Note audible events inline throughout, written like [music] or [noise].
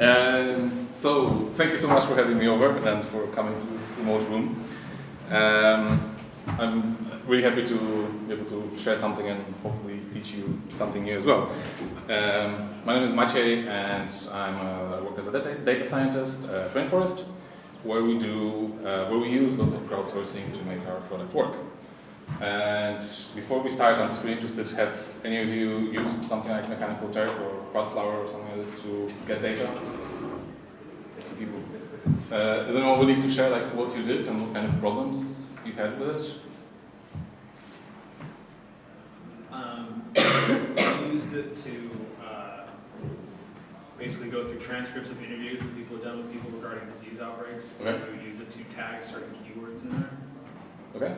Um, so, thank you so much for having me over and for coming to this remote room. Um, I'm really happy to be able to share something and hopefully teach you something new as well. Um, my name is Maciej and I'm, uh, I work as a data, data scientist at Rainforest where we do, uh, where we use lots of crowdsourcing to make our product work. And before we start, I'm just really interested, to have any of you used something like Mechanical Turk or Crowdflower or something like this to get data? People. Uh, is anyone willing to share like what you did and what kind of problems you had with it? Um, [coughs] I used it to uh, basically go through transcripts of interviews that people have done with people regarding disease outbreaks. Okay. We would use it to tag certain keywords in there. Okay.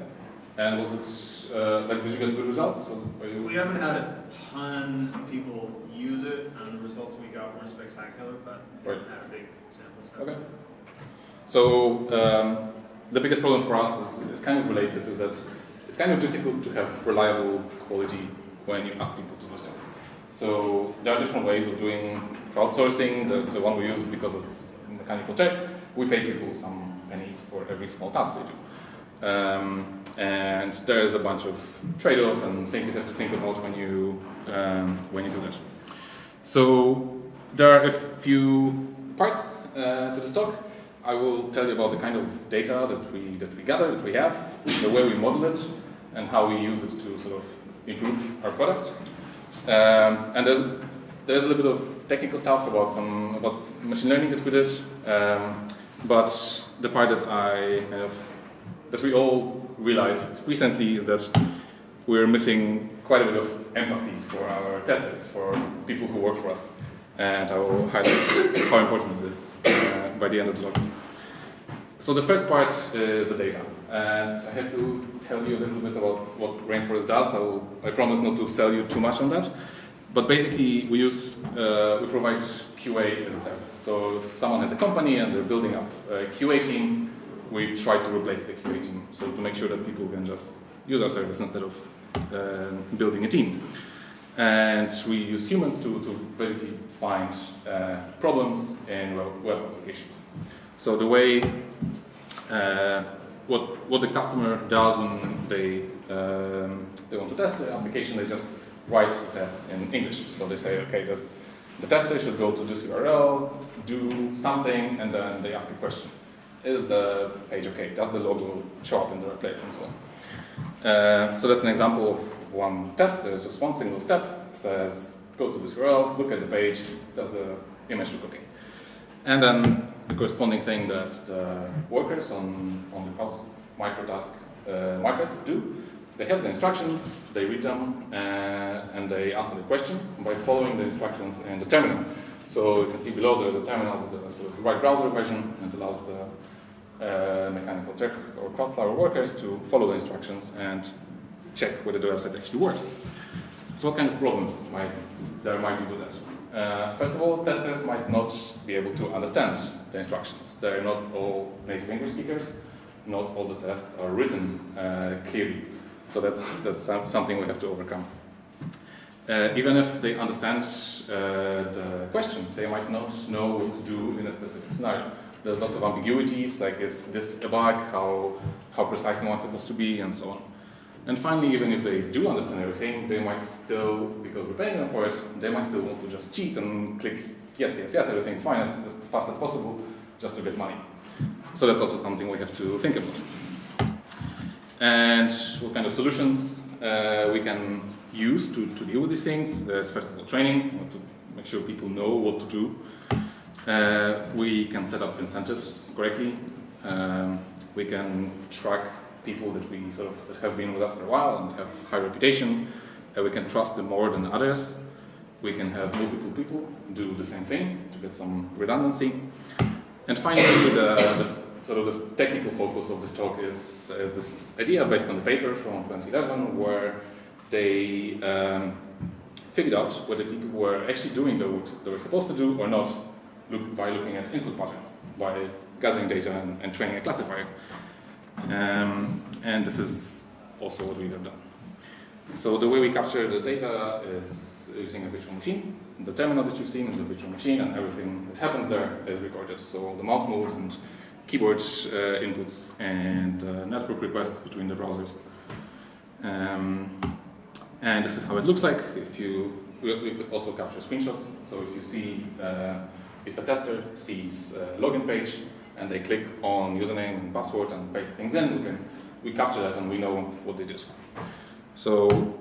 And was it, uh, like, did you get good results? Was it, you- We haven't had a ton of people use it, and the results we got weren't spectacular, but we Right. had a big sample set. Okay. So um, the biggest problem for us is, is kind of related is that it's kind of difficult to have reliable quality when you ask people to do stuff. So there are different ways of doing crowdsourcing. The, the one we use because it's Mechanical Turk, we pay people some pennies for every small task they do. Um, and there is a bunch of trade-offs and things you have to think about when you um, when you do that. So there are a few parts uh, to this talk. I will tell you about the kind of data that we that we gather, that we have, the way we model it, and how we use it to sort of improve our product. Um, and there's there's a little bit of technical stuff about some about machine learning that we did, um, but the part that I kind of that we all realized recently is that we're missing quite a bit of empathy for our testers, for people who work for us. And I will highlight how important it is uh, by the end of the talk. So the first part is the data. And I have to tell you a little bit about what Rainforest does. I, will, I promise not to sell you too much on that. But basically, we use, uh, we provide QA as a service. So if someone has a company and they're building up a QA team, we try to replace the QA team. So to make sure that people can just use our service instead of uh, building a team. And we use humans to, to basically find uh, problems in web, applications. So the way, uh, what, what the customer does when they, um, they want to test the application, they just write the test in English. So they say, okay, the, the tester should go to this URL, do something, and then they ask a question. Is the page okay? Does the logo show up in the right place and so on? Uh, so that's an example of one test. There's just one single step. Says go to this URL, look at the page. Does the image look okay? And then the corresponding thing that the workers on on the microtask uh, markets do. They have the instructions, they read them, uh, and they answer the question by following the instructions in the terminal. So you can see below there's a terminal with a sort of right browser version that allows the mechanical Turk or Crowdflower workers to follow the instructions and check whether the website actually works. So what kind of problems might there might be with that? Uh, first of all, testers might not be able to understand the instructions. They're not all native English speakers. Not all the tests are written uh, clearly. So that's, that's something we have to overcome. Uh, even if they understand uh, the question, they might not know what to do in a specific scenario there's lots of ambiguities, like is this a bug, how, how precise am I supposed to be, and so on. And finally, even if they do understand everything, they might still, because we're paying them for it, they might still want to just cheat and click yes, yes, yes, everything's fine as, as fast as possible, just to get money. So that's also something we have to think about. And what kind of solutions uh, we can use to, to deal with these things. There's first of all training, to make sure people know what to do. Uh, we can set up incentives correctly. Um, we can track people that we sort of that have been with us for a while and have high reputation. Uh, we can trust them more than others. We can have multiple people do the same thing to get some redundancy. And finally, the, the sort of the technical focus of this talk is, is this idea based on the paper from 2011 where they um, figured out whether people were actually doing the work they were supposed to do or not look, by looking at input patterns, by gathering data and, and training a classifier. Um, and this is also what we have done. So the way we capture the data is using a virtual machine. The terminal that you've seen is a virtual machine, and everything that happens there is recorded. So all the mouse moves and keyboard uh, inputs and uh, network requests between the browsers. Um, and this is how it looks like. If you, we, we could also capture screenshots. So if you see, uh, if a tester sees a login page and they click on username and password and paste things in, we can we capture that and we know what they did. So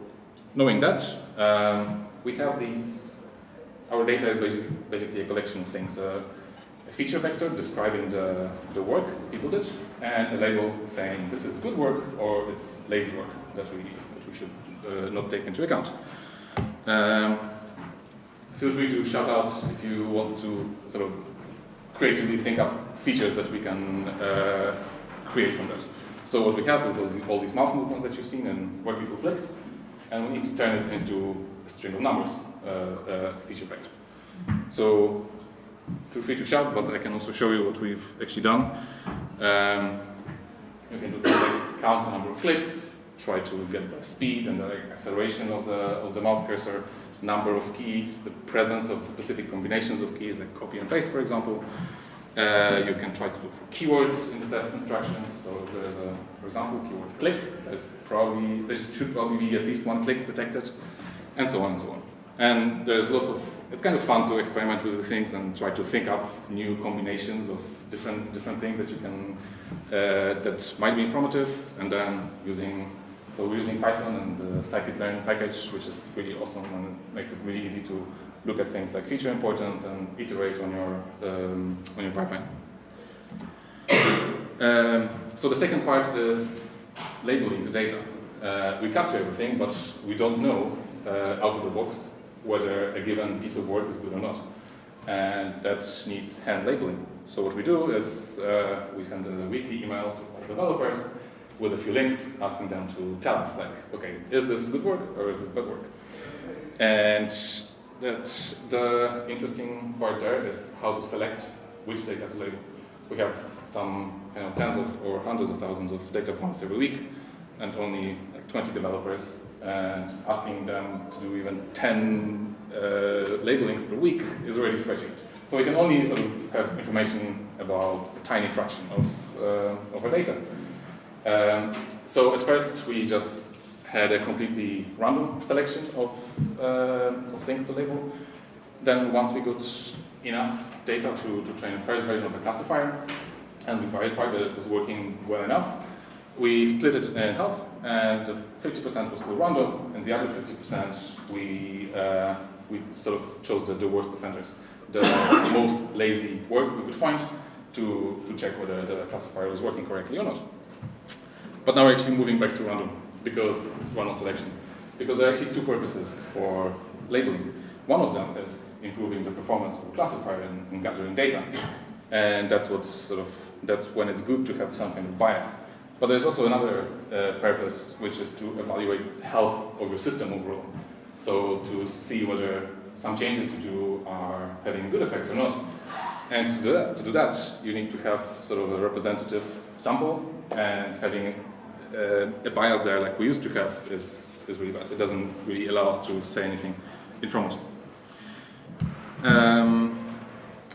knowing that, um, we have these, our data is basically, a collection of things. Uh, a feature vector describing the, the work people did, and a label saying this is good work or it's lazy work that we, that we should uh, not take into account. Um, feel free to shout out if you want to sort of creatively think up features that we can uh, create from that. So what we have is all these mouse movements that you've seen and where people clicked, and we need to turn it into a string of numbers, uh, uh, feature vector. So feel free to shout, but I can also show you what we've actually done. Um, you can just like count the number of clicks, try to get the speed and the acceleration of the, of the mouse cursor, number of keys, the presence of specific combinations of keys, like copy and paste, for example. Uh, you can try to look for keywords in the test instructions. So there's a, for example, keyword click. There's probably, there should probably be at least one click detected, and so on and so on. And there's lots of, it's kind of fun to experiment with the things and try to think up new combinations of different different things that you can, uh, that might be informative, and then using, so we're using Python and the scikit-learn package, which is really awesome and makes it really easy to look at things like feature importance and iterate on your, um, on your pipeline. Um, so the second part is labeling the data. Uh, we capture everything, but we don't know uh, out of the box whether a given piece of work is good or not. And that needs hand labeling. So what we do is uh, we send a weekly email to all developers with a few links asking them to tell us like, okay, is this good work or is this bad work? And that the interesting part there is how to select which data to label. We have some you know, tens of or hundreds of thousands of data points every week and only like 20 developers and asking them to do even 10 uh, labelings per week is already stretching. So we can only sort of have information about a tiny fraction of, uh, of our data. Um, so at first we just had a completely random selection of, uh, of things to label. Then once we got enough data to, to train the first version of the classifier, and we verified that it was working well enough, we split it in half, and 50% was still random, and the other 50% we, uh, we sort of chose the, the worst offenders, the [coughs] most lazy work we could find to, to check whether the classifier was working correctly or not. But now we're actually moving back to random because random selection, because there are actually two purposes for labeling. One of them is improving the performance of the classifier in gathering data, and that's what sort of that's when it's good to have some kind of bias. But there's also another uh, purpose, which is to evaluate health of your system overall. So to see whether some changes you do are having a good effect or not. And to do that, to do that you need to have sort of a representative sample, and having uh, a bias there like we used to have is, is really bad. It doesn't really allow us to say anything informative. Um,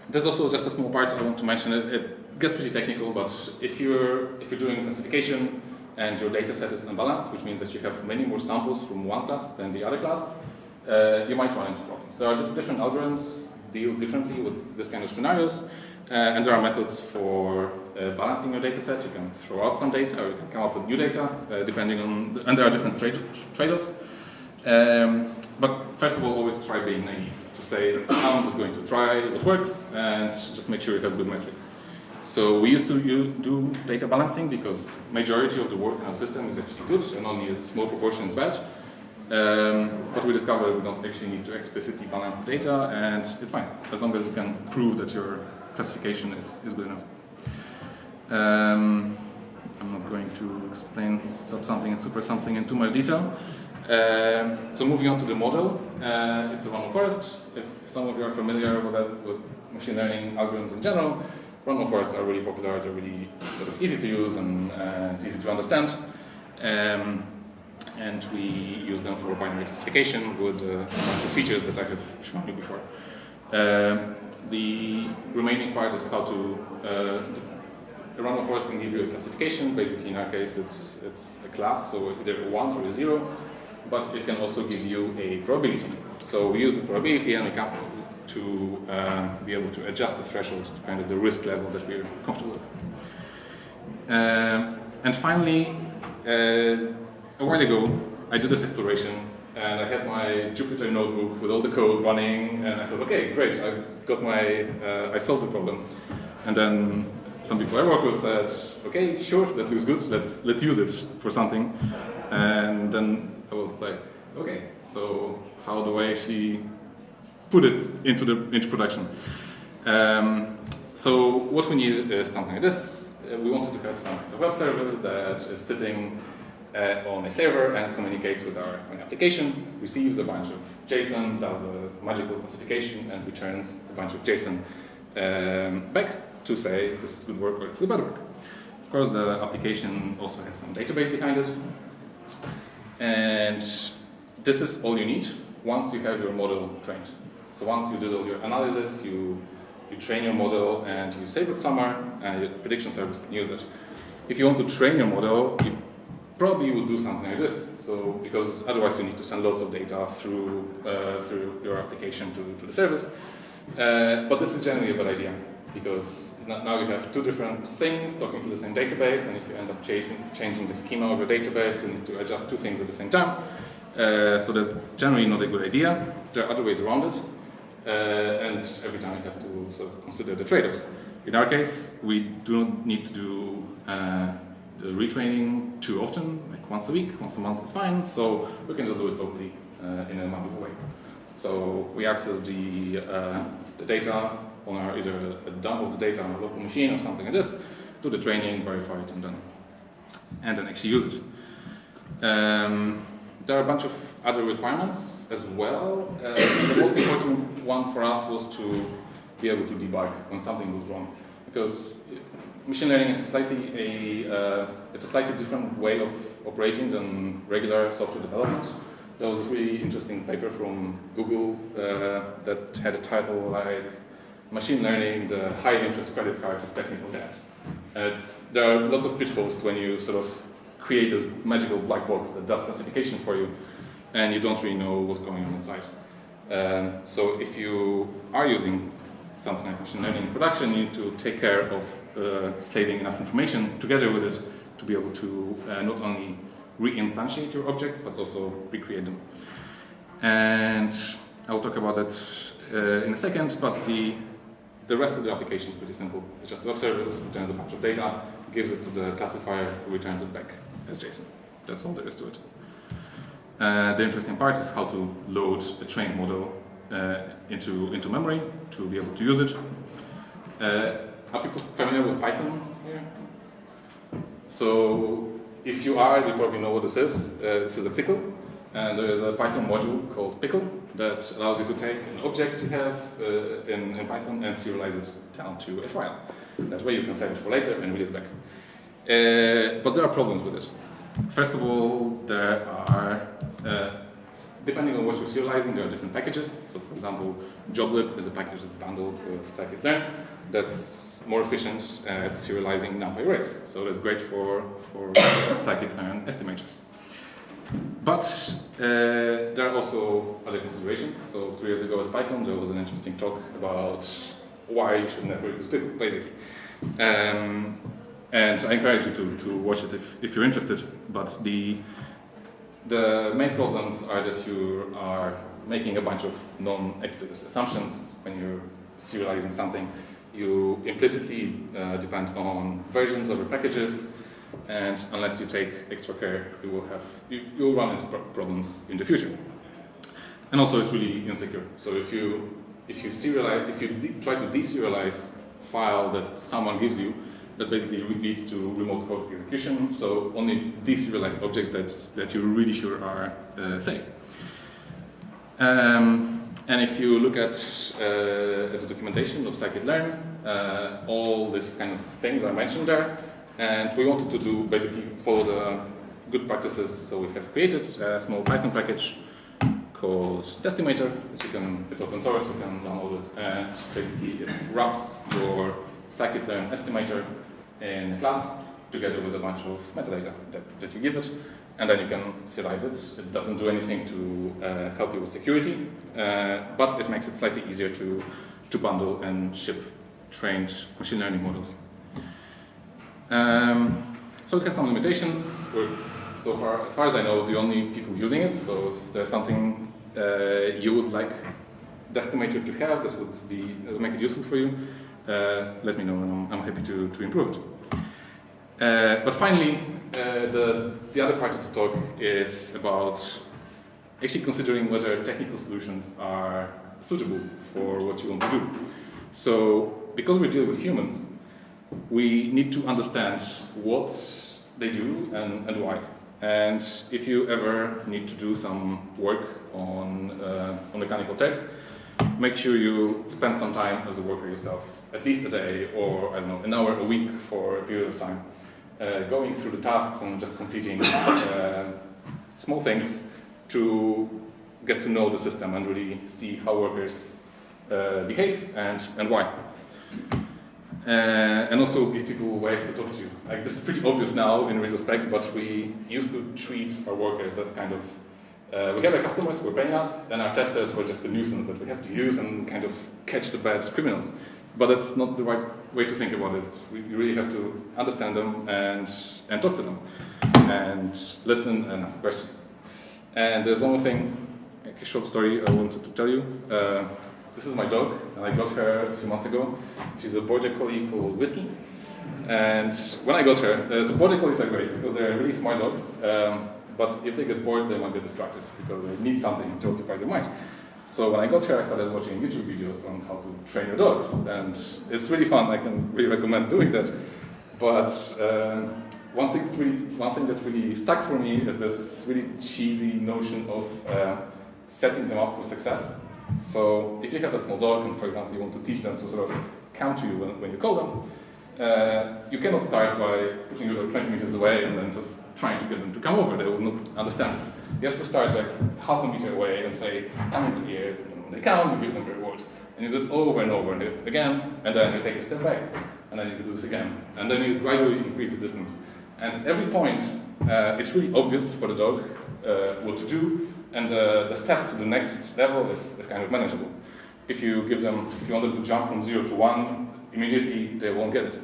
there's also just a small part I want to mention. It, it, gets pretty technical, but if you're if you're doing classification and your data set is unbalanced, which means that you have many more samples from one class than the other class, uh, you might run into problems. There are different algorithms deal differently with this kind of scenarios, uh, and there are methods for balancing your data set. You can throw out some data, or you can come up with new data, uh, depending on, the, and there are different trade-offs. Um, but first of all, always try being naive to say, I'm just going to try what works and just make sure you have good metrics. So we used to do data balancing because majority of the work in our system is actually good and only a small proportion is bad. Um, but we discovered we don't actually need to explicitly balance the data and it's fine as long as you can prove that your classification is, is good enough. Um, I'm not going to explain sub sampling and super-something in too much detail. Um, so moving on to the model, uh, it's a random forest. If some of you are familiar with, that, with machine learning algorithms in general, random forests are really popular, they're really sort of easy to use and uh, easy to understand. Um, and we use them for binary classification with uh, the features that I have shown you before. Uh, the remaining part is how to uh, a random forest can give you a classification. Basically, in our case, it's it's a class, so either a one or a zero. But it can also give you a probability. So we use the probability and we come to uh, be able to adjust the threshold to kind of the risk level that we're comfortable with. Um, and finally, uh, a while ago, I did this exploration and I had my Jupyter notebook with all the code running and I thought, okay, great, I've got my, uh, I solved the problem. And then some people I work with said, okay, sure, that looks good, let's, let's use it for something. And then I was like, okay, so how do I actually put it into the into production. Um, so what we need is something like this. Uh, we wanted to have some web service that is sitting uh, on a server and communicates with our application, receives a bunch of JSON, does the magical classification, and returns a bunch of JSON um, back to say this is good work or this is bad work. Of course, the application also has some database behind it. And this is all you need once you have your model trained. So once you did all your analysis, you, you train your model and you save it somewhere and your prediction service can use it. If you want to train your model, you probably would do something like this. So because otherwise you need to send lots of data through, uh, through your application to, to the service. Uh, but this is generally a bad idea because now you have two different things talking to the same database and if you end up chasing, changing the schema of your database, you need to adjust two things at the same time. Uh, so that's generally not a good idea. There are other ways around it. Uh, and every time you have to sort of consider the trade-offs. In our case, we do not need to do uh, the retraining too often, like once a week, once a month is fine, so we can just do it locally uh, in a manual way. So we access the, uh, the data on our either a dump of the data on a local machine or something like this, do the training, verify it, and then and then actually use it. Um, there are a bunch of other requirements as well. Uh, the most important one for us was to be able to debug when something goes wrong, because machine learning is slightly a uh, it's a slightly different way of operating than regular software development. There was a really interesting paper from Google uh, that had a title like "Machine Learning: The High Interest Credit Card of Technical Debt." And there are lots of pitfalls when you sort of create this magical black box that does classification for you and you don't really know what's going on inside. Um, so if you are using something like machine learning in production, you need to take care of uh, saving enough information together with it to be able to uh, not only re-instantiate your objects, but also recreate them. And I'll talk about that uh, in a second, but the, the rest of the application is pretty simple. It's just a web service, returns a bunch of data, gives it to the classifier, returns it back as JSON. That's all there is to it. Uh, the interesting part is how to load a trained model uh, into, into memory to be able to use it. Uh, are people familiar with Python here? So if you are, you probably know what this is. Uh, this is a pickle. And there is a Python module called pickle that allows you to take an object you have uh, in, in, Python and serialize it down to a file. That way you can save it for later and read it back. Uh, but there are problems with it. First of all, there are, uh, depending on what you're serializing, there are different packages. So for example, joblib is a package that's bundled with scikit-learn that's more efficient at serializing NumPy arrays. So that's great for, for [coughs] scikit-learn estimators. But uh, there are also other considerations. So two years ago at PyCon, there was an interesting talk about why you should never use Pickle, basically. Um, and I encourage you to, to watch it if, if you're interested. But the, the main problems are that you are making a bunch of non-explicit assumptions when you're serializing something. You implicitly uh, depend on versions of your packages, and unless you take extra care, you will have you, you'll run into problems in the future. And also, it's really insecure. So if you if you serialize, if you try to deserialize file that someone gives you, that basically leads to remote code execution. So only deserialized objects that, that you're really sure are uh, safe. Um, and if you look at, uh, at the documentation of scikit-learn, uh, all these kind of things are mentioned there. And we wanted to do basically follow the good practices. So we have created a small Python package called Destimator, which you can, it's open source, you can download it, and basically it wraps your scikit-learn estimator in a class together with a bunch of metadata that, that you give it, and then you can serialize it. It doesn't do anything to uh, help you with security, uh, but it makes it slightly easier to, to bundle and ship trained machine learning models. Um, so it has some limitations. We're, so far, as far as I know, the only people using it. So if there's something uh, you would like Destimator to have that would be that would make it useful for you, uh, let me know, and I'm, I'm happy to, to improve it. Uh, but finally, uh, the, the other part of the talk is about actually considering whether technical solutions are suitable for what you want to do. So, because we deal with humans, we need to understand what they do and, and why. And if you ever need to do some work on, uh, on Mechanical Turk, make sure you spend some time as a worker yourself, at least a day or, I don't know, an hour a week for a period of time, uh, going through the tasks and just completing uh, small things to get to know the system and really see how workers uh, behave and, and why. Uh, and also give people ways to talk to. You. Like this is pretty obvious now in retrospect, but we used to treat our workers as kind of uh, we had our customers who were paying us, and our testers were just a nuisance that we had to use and kind of catch the bad criminals. But that's not the right way to think about it. We really have to understand them and, and talk to them, and listen and ask questions. And there's one more thing, a short story I wanted to tell you. Uh, this is my dog, and I got her a few months ago. She's a border collie called Whiskey. And when I got her, uh, so border collies are great because they're really smart dogs. Um, but if they get bored, they might get distracted because they need something to occupy their mind. So when I got here, I started watching YouTube videos on how to train your dogs, and it's really fun. I can really recommend doing that. But uh, one, thing really, one thing that really stuck for me is this really cheesy notion of uh, setting them up for success. So if you have a small dog and, for example, you want to teach them to sort of come to you when, when you call them, uh, you cannot start by putting dog 20 meters away and then just trying to get them to come over. They will not understand it. You have to start like half a meter away and say, come over here. And when they come, you give them a reward. And you do it over and over and again, and then you take a step back, and then you do this again. And then you gradually increase the distance. And at every point, uh, it's really obvious for the dog uh, what to do, and uh, the step to the next level is, is kind of manageable. If you give them, if you want them to jump from zero to one, immediately they won't get it.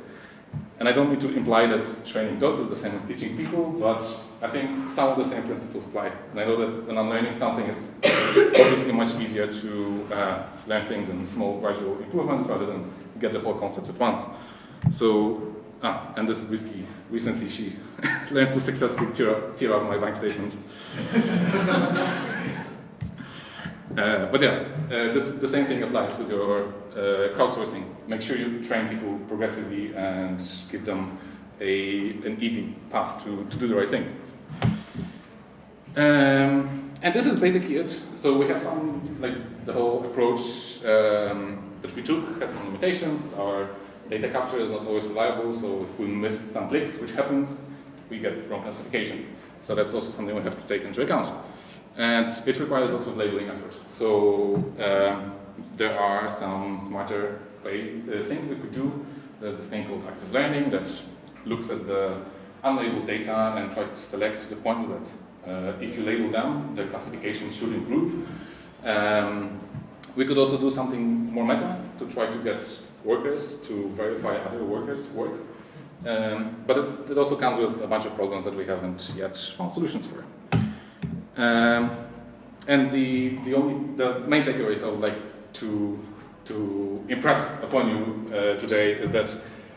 And I don't mean to imply that training dogs is the same as teaching people, but I think some of the same principles apply. And I know that when I'm learning something, it's [coughs] obviously much easier to uh, learn things in small gradual improvements rather than get the whole concept at once. So, ah, and this Whiskey. Recently, she [laughs] learned to successfully tear up, tear up my bank statements. [laughs] Uh, but yeah, uh, this, the same thing applies with your uh, crowdsourcing. Make sure you train people progressively and give them a, an easy path to, to do the right thing. Um, and this is basically it. So we have some, like the whole approach um, that we took has some limitations. Our data capture is not always reliable, so if we miss some clicks, which happens, we get wrong classification. So that's also something we have to take into account. And it requires lots of labeling effort. So um, there are some smarter way, uh, things we could do. There's a thing called active learning that looks at the unlabeled data and tries to select the points that, uh, if you label them, the classification should improve. Um, we could also do something more meta to try to get workers to verify other workers' work. Um, but it, it also comes with a bunch of problems that we haven't yet found solutions for. Um, and the, the, only, the main takeaways I would like to, to impress upon you uh, today is that,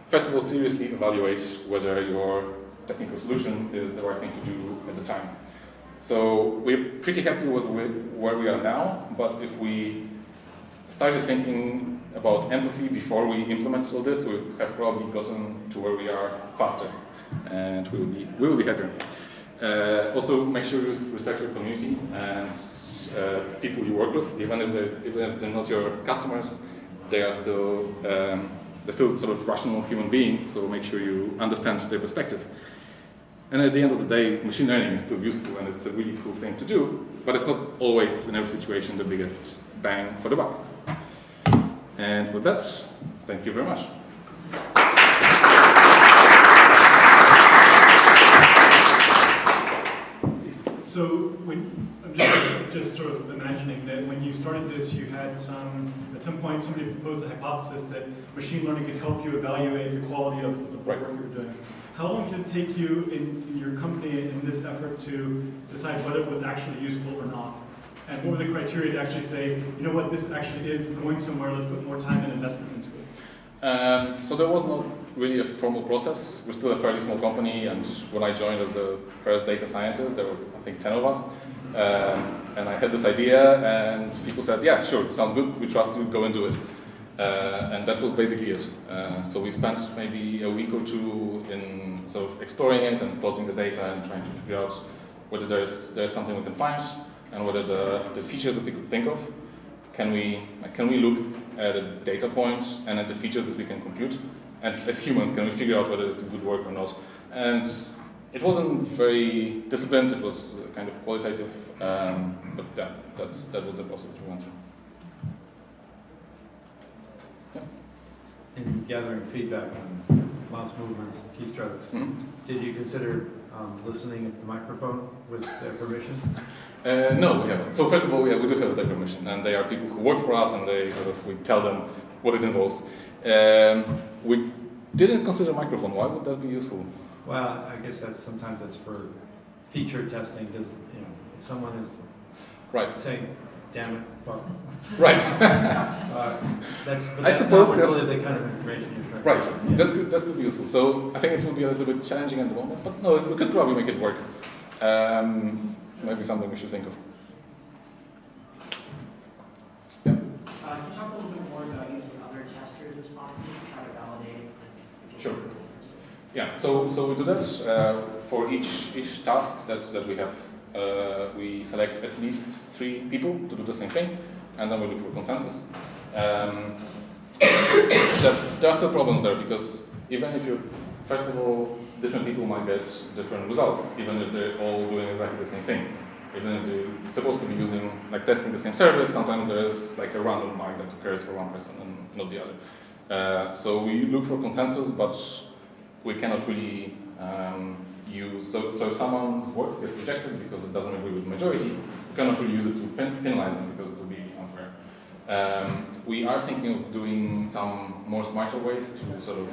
first of all, seriously evaluate whether your technical solution is the right thing to do at the time. So we're pretty happy with where we are now, but if we started thinking about empathy before we implemented all this, we have probably gotten to where we are faster, and we will be, we will be happier. Uh, also, make sure you respect your community and uh, people you work with, even if they're, even if they're not your customers, they are still um, they're still sort of rational human beings. So make sure you understand their perspective. And at the end of the day, machine learning is still useful and it's a really cool thing to do, but it's not always in every situation the biggest bang for the buck. And with that, thank you very much. So when, I'm just, just sort of imagining that when you started this, you had some, at some point, somebody proposed a hypothesis that machine learning could help you evaluate the quality of the Right. work you're doing. How long did it take you in, in your company in this effort to decide whether it was actually useful or not? And what were the criteria to actually say, you know what, this actually is going somewhere, let's put more time and investment into it? Um, so there was not really a formal process. We're still a fairly small company, and when I joined as the first data scientist, there were I think ten of us, um, and I had this idea, and people said, "Yeah, sure, sounds good. We trust you. Go and do it." Uh, and that was basically it. Uh, so we spent maybe a week or two in sort of exploring it and plotting the data and trying to figure out whether there's there's something we can find and whether the, the features that we could think of? Can we can we look at a data point and at the features that we can compute? And as humans can we figure out whether it's a good work or not? And it wasn't very disciplined. It was kind of qualitative um, but yeah that's that was the process we went through. Yeah. In gathering feedback on mouse movements, keystrokes, Mhm. did you consider um, listening at the microphone with their permission? Uh, no, we haven't. So first of all, we, have, we do have data permission, and they are people who work for us, and they sort of we tell them what it involves. Um, we didn't consider microphone. Why would that be useful? Well, I guess that's, sometimes that's for feature testing, does, you know, if someone is Right, saying, damn it, fuck. right, [laughs] Uh, That's, but I that's suppose not just- really the kind of information you're trying to. right. Yeah. That's good. That's good. Useful. So I think it will be a little bit challenging at the moment, but no, we could probably make it work. Um, maybe something we should think of. Uh, Can you talk a little bit more about using other testers' responses to try to validate? Sure. Yeah, so, so we do that uh, for each, each task that, that we have. Uh, we select at least three people to do the same thing, and then we look for consensus. Um, [coughs] there, are still problems there because even if you, first of all, different people might get different results, even if they're all doing exactly the same thing. Even if they're supposed to be using, like testing the same service, sometimes there is like a random mark that occurs for one person and not the other. Uh, so we look for consensus, but we cannot really um, so, so someone's work gets rejected because it doesn't agree with the majority, we cannot really use it to pen, penalize them because it would be unfair. Um, we are thinking of doing some more smarter ways to sort of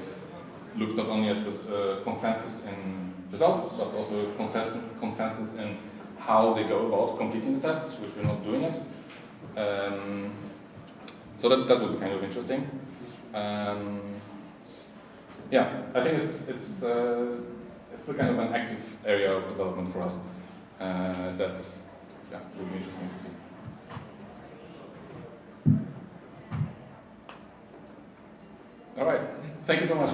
look not only at uh, consensus in results, but also consensus, consensus in how they go about completing the tests, which we're not doing yet. Um, so that, that would be kind of interesting. Um, yeah, I think it's it's uh, it's the kind of an active area of development for us uh, that yeah would be interesting to see. All right, thank you so much.